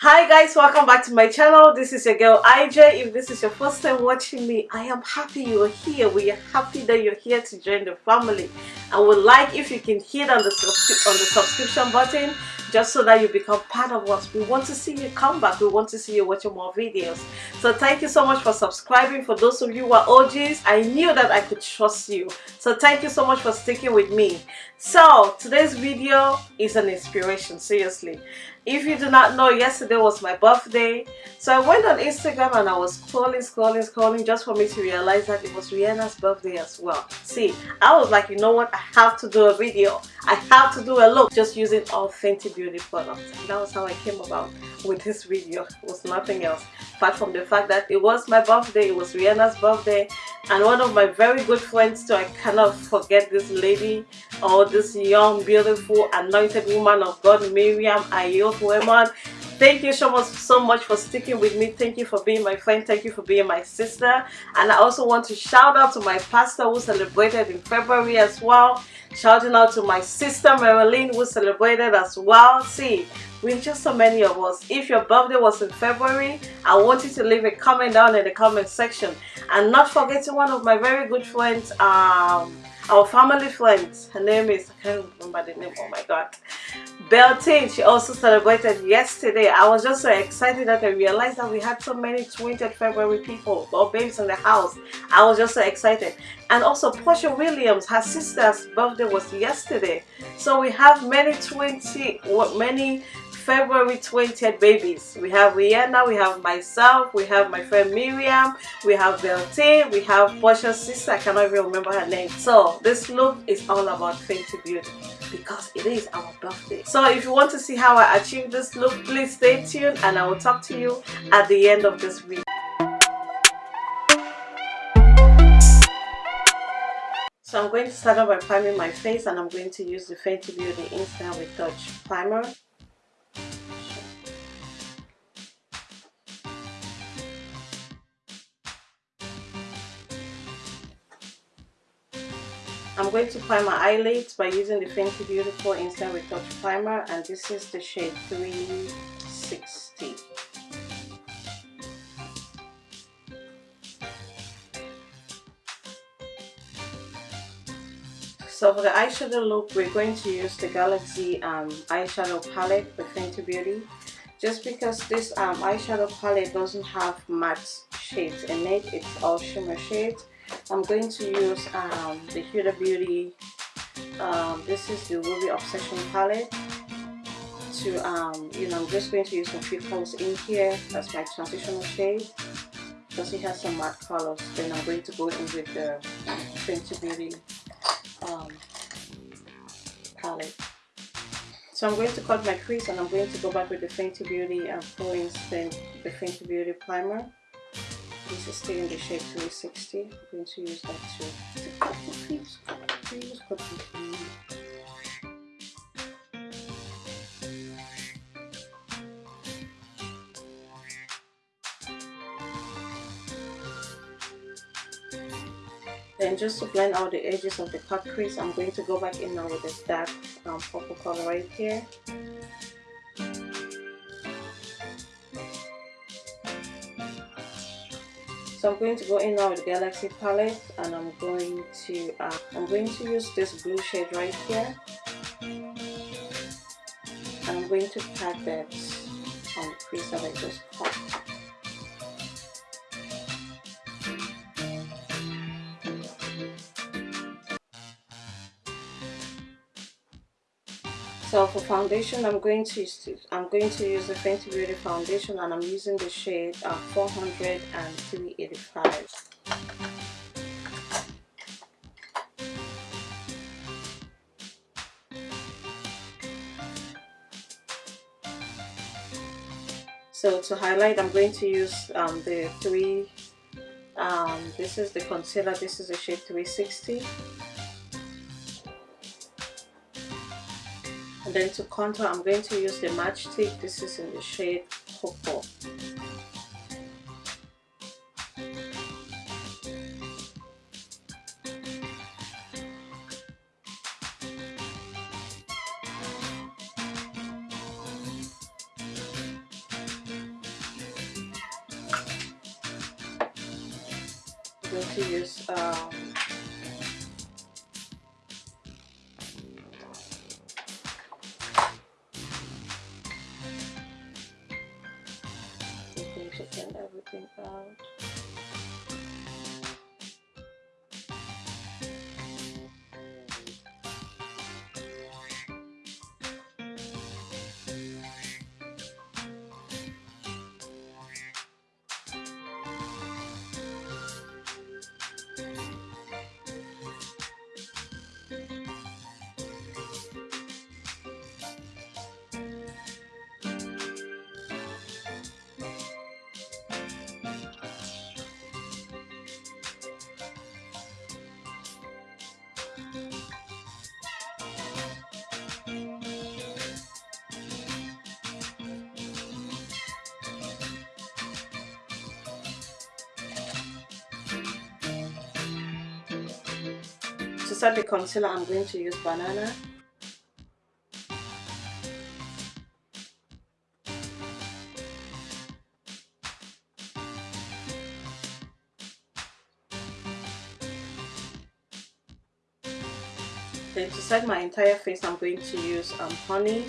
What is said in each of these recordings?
hi guys welcome back to my channel. This is your girl ij if this is your first time watching me i am happy you are here. We are happy that you're here to join the family. I would like if you can hit on the on the subscription button just so that you become part of us. We want to see you come back. We want to see you watching more videos. So thank you so much for subscribing. For those of you who are og's i knew that i could trust you. So thank you so much for sticking with me. So today's video is an inspiration seriously if you do not know yesterday was my birthday. So i went on instagram and i was scrolling scrolling scrolling just for me to realize that it was rihanna's birthday as well. See i was like you know what? I have to do a video. I have to do a look. Just using all fenty beauty products. And that was how i came about with this video. It was nothing else. Apart from the fact that it was my birthday it was rihanna's birthday and one of my very good friends too. I cannot forget this lady or this young beautiful anointed woman of god miriam ayot woman thank you so much so much for sticking with me. Thank you for being my friend. Thank you for being my sister. And i also want to shout out to my pastor who celebrated in february as well. Shouting out to my sister marilyn who celebrated as well. See we're just so many of us. If your birthday was in february i want you to leave a comment down in the comment section. And not forgetting one of my very good friends um our family friends her name is i can't remember the name oh my god Beltane, she also celebrated yesterday. I was just so excited that I realized that we had so many 20th February people or babes in the house. I was just so excited. And also Portia Williams, her sister's birthday was yesterday. So we have many 20, many February 20th babies. We have Rihanna, we have myself, we have my friend Miriam, we have Beltane, we have Portia's sister, I cannot even remember her name. So this look is all about Fenty Beauty because it is our birthday. So if you want to see how I achieved this look, please stay tuned and I will talk to you at the end of this video. So I'm going to start off by priming my face and I'm going to use the Fenty Beauty Instant Retouch Primer. I'm going to prime my eyelids by using the Fenty Beauty Instant Retouch Primer and this is the shade 360. So for the eyeshadow look, we're going to use the Galaxy um, eyeshadow palette by Fenty Beauty. Just because this um, eyeshadow palette doesn't have matte shades in it, it's all shimmer shades. I'm going to use um, the Huda Beauty, um, this is the Ruby Obsession palette to, um, you know, I'm just going to use a few colors in here as my transitional shade because it has some matte colors. Then I'm going to go in with the Fenty Beauty um, palette. So I'm going to cut my crease and I'm going to go back with the Fenty Beauty and pull in the Fenty Beauty primer. This is still in the shape 360. I'm going to use that to, cut the cut the Then just to blend out the edges of the cut crease, I'm going to go back in now with this dark um, purple color right here. I'm going to go in now with the Galaxy palette and I'm going to uh, I'm going to use this blue shade right here and I'm going to pat that on the crease that I just cut. So for foundation, I'm going to use I'm going to use the Fenty Beauty foundation, and I'm using the shade uh, 400 and 385. So to highlight, I'm going to use um, the three. Um, this is the concealer. This is the shade 360. and then to contour I'm going to use the Match Stix this is in the shade Cocoa. I'm going to use um, to set the concealer I'm going to use banana. Then to set my entire face I'm going to use um, honey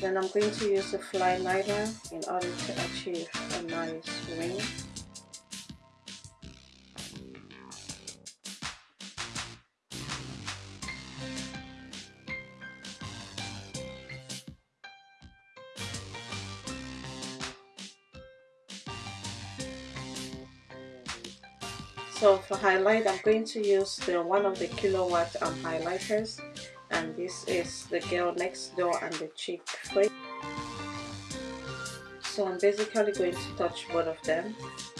Then I'm going to use a Flyliner in order to achieve a nice ring. So for highlight, I'm going to use the one of the Killawatt um, highlighters and this is the girl next door and the chick face so I'm basically going to touch both of them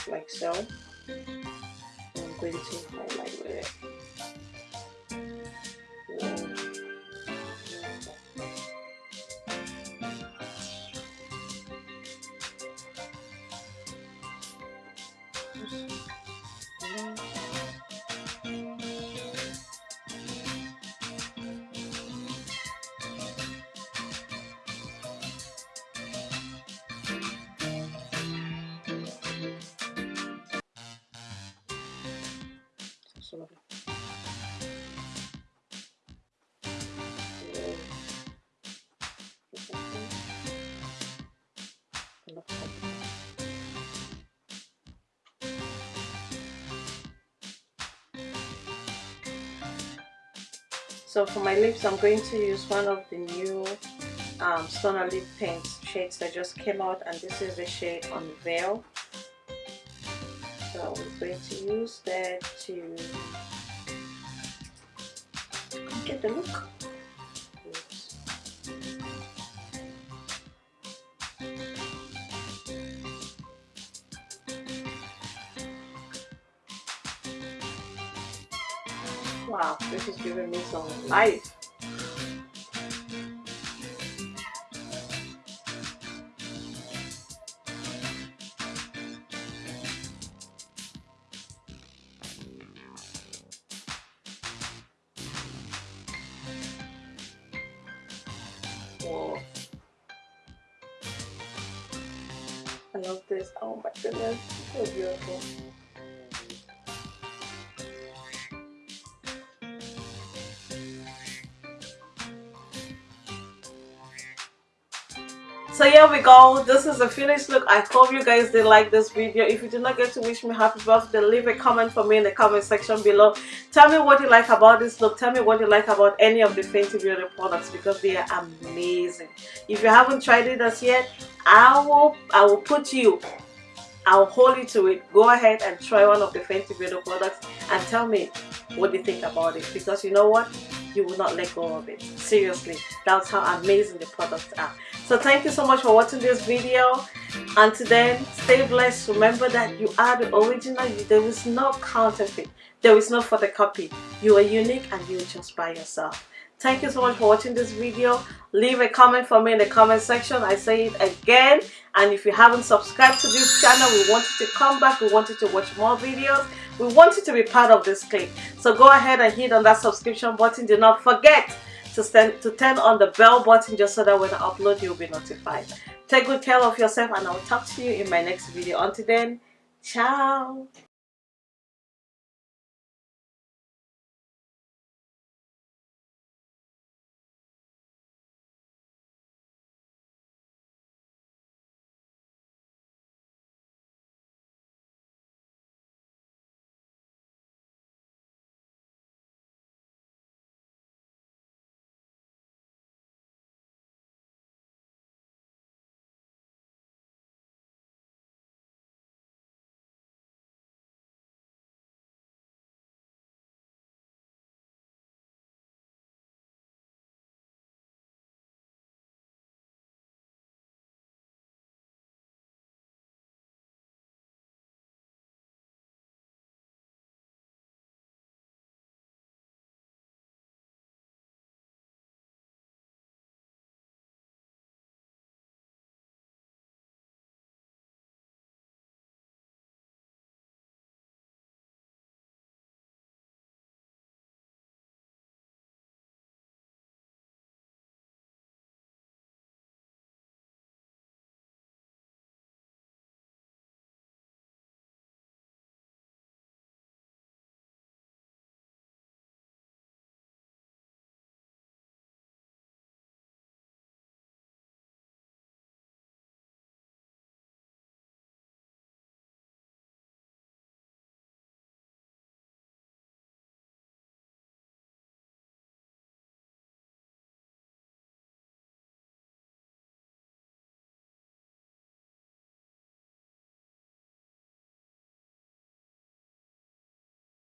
like so. I'm going to highlight with it so lovely. So for my lips, I'm going to use one of the new um, Stunner Lip Paint shades that just came out and this is the shade Unveil so we're going to use that to get the look Wow, this is giving me some life. Love this. Oh my goodness, so beautiful. so here we go. This is the finished look. I hope you guys did like this video. If you did not get to wish me happy birthday leave a comment for me in the comment section below tell me what you like about this look tell me what you like about any of the Fenty Beauty products because they are amazing if you haven't tried it as yet i will i will put you I'll hold you to it. Go ahead and try one of the Fenty Beauty products and tell me what you think about it. Because you know what? you will not let go of it. Seriously, that's how amazing the products are. So thank you so much for watching this video. Until then, stay blessed. Remember that you are the original. There is no counterfeit. There is no photocopy. You are unique and you are just by yourself. Thank you so much for watching this video. Leave a comment for me in the comment section. I say it again. And if you haven't subscribed to this channel, we want you to come back. We want you to watch more videos. We want you to be part of this clique. So go ahead and hit on that subscription button. Do not forget to, stand, to turn on the bell button just so that when I upload, you'll be notified. Take good care of yourself and I'll talk to you in my next video. Until then, ciao.